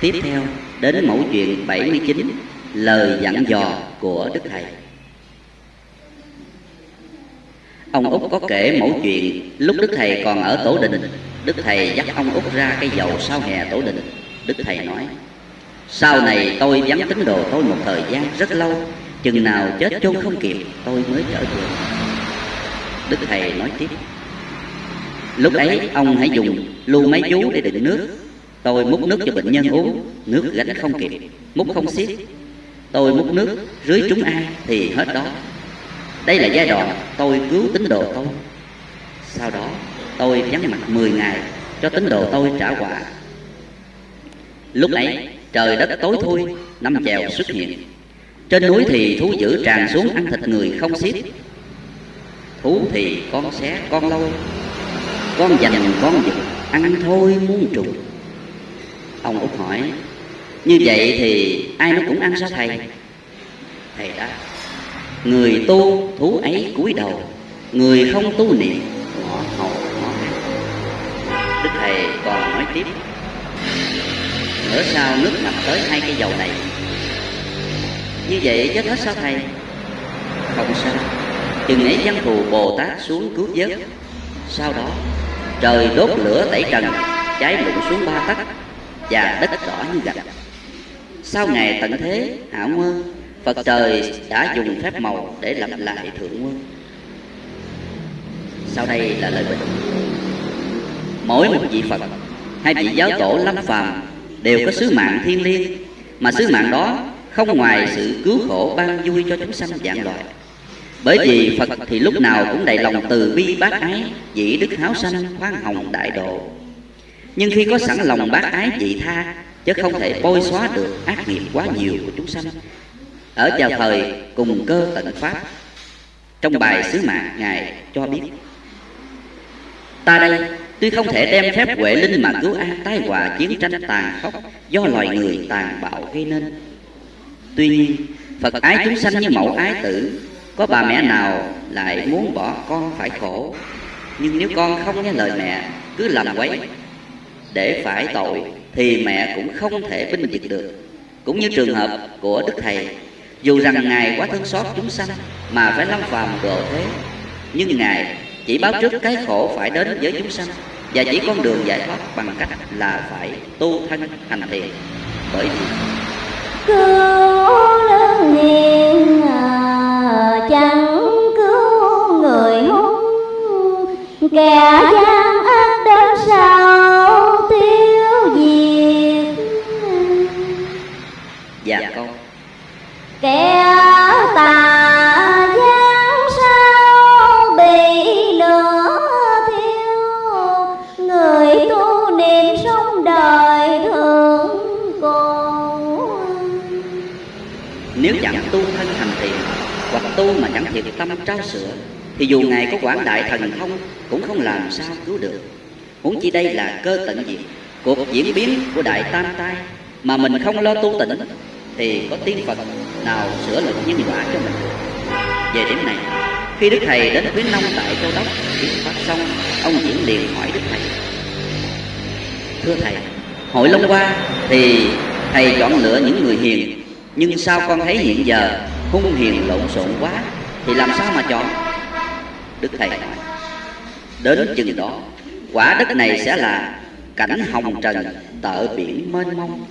Tiếp theo, đến mẫu chuyện 79 Lời dặn dò của Đức Thầy. Ông Út có kể mẫu chuyện, lúc Đức Thầy còn ở Tổ Đình, Đức Thầy dắt ông Út ra cây dầu sau hè Tổ Đình. Đức Thầy nói, Sau này tôi vắng tín đồ tôi một thời gian rất lâu, Chừng nào chết chôn không kịp, tôi mới trở về. Đức Thầy nói tiếp, Lúc ấy ông hãy dùng lu máy chú để đựng nước Tôi múc nước cho bệnh nhân uống, Nước gánh không kịp. Múc không xiết. Tôi múc nước rưới trúng ai thì hết đó. Đây là giai đoạn tôi cứu tín đồ tôi. Sau đó, tôi vắng mặt 10 ngày Cho tín đồ tôi trả quả Lúc ấy, trời đất tối thui, Năm chèo xuất hiện. Trên núi thì thú dữ tràn xuống ăn thịt người không xiết. Thú thì con xé, con lôi. Con dành con giật Ăn thôi muốn trùng. Ông Út hỏi, Như vậy thì ai nó cũng ăn sao thầy? Thầy đáp, Người tu thú ấy cúi đầu, Người không tu niệm ngõ hầu ngõ Đức Thầy còn nói tiếp Nữa sao nước ngập tới hai cây dầu này? Như vậy chết hết sao thầy? Không sao, Chừng ấy văn thù Bồ Tát xuống cứu vớt. Sau đó trời đốt lửa tẩy trần, Cháy lụng xuống ba tấc. Và đất đỏ như gạch Sau ngày tận thế, hảo nguyên Phật trời đã dùng phép màu để lập lại thượng nguyên Sau đây là lời bình. Mỗi một vị Phật hay vị giáo tổ lâm phàm Đều có sứ mạng thiên liêng, Mà sứ mạng đó không ngoài sự cứu khổ ban vui cho chúng sanh dạng loại bởi vì Phật thì lúc nào cũng đầy lòng từ bi bác ái, Dĩ đức háo sanh khoan hồng đại độ. Nhưng khi có sẵn lòng bác ái dị tha, Chứ không thể bôi xóa được ác nghiệp quá nhiều của chúng sanh. Ở chào thời cùng cơ tận pháp. Trong bài sứ mạng, Ngài cho biết, Ta đây, tuy không thể đem phép huệ linh mà cứu an tai họa chiến tranh tàn khốc Do loài người tàn bạo gây nên. Tuy nhiên, Phật ái chúng sanh như mẫu ái tử, có bà mẹ nào lại muốn bỏ con phải khổ? Nhưng nếu con không nghe lời mẹ, Cứ làm quấy để phải tội Thì mẹ cũng không thể binh vực được. Cũng như trường hợp của Đức Thầy, Dù rằng Ngài quá thương xót chúng sanh Mà phải lâm phàm độ thế, Nhưng Ngài chỉ báo trước cái khổ phải đến với chúng sanh Và chỉ con đường giải thoát bằng cách là phải tu thân hành thiện Bởi vì cứu lớn dạ con. Kẻ tà gian sao bị lửa thiêu? Người tu niệm sống đời thường còn Nếu chẳng tu thân hành thiện Hoặc tu mà chẳng thiệt tâm trao sửa Thì dù Ngài có quảng đại thần thông Cũng không làm sao cứu được. Huống chi đây là cơ tận diệt Cuộc diễn biến của Đại Tam Tai Mà mình không lo tu tịnh thì có tiên Phật nào sửa lực nhân quả cho mình? Về điểm này, Khi Đức Thầy đến khuyến nông tại Châu Đốc Thuyết pháp xong Ông diễn liền hỏi Đức Thầy. Thưa Thầy Hội Long qua thì Thầy chọn lựa những người hiền, Nhưng sao con thấy hiện giờ Hung hiền lộn xộn quá Thì làm sao mà chọn? Đức Thầy nói, Đến chừng đó, Quả đất này sẽ là cảnh hồng trần, tợ biển mênh mông.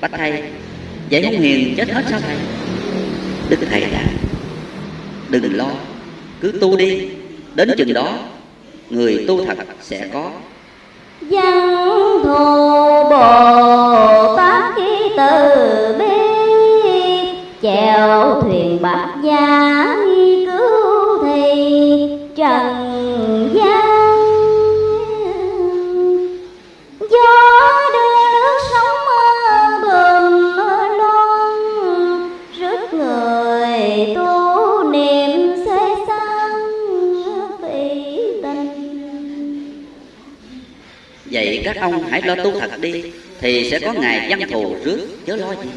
Bạch thay Vậy hung hiền chết hết sao thầy Đức thầy đã. Đừng lo Cứ tu đi. Đến chừng đó Người tu thật sẽ có. Văn thù Bồ Tát khi từ bi Chèo thuyền bạc gia Vậy các ông hãy lo tu thật đi, Thì sẽ có ngày văn thù rước chớ lo gì?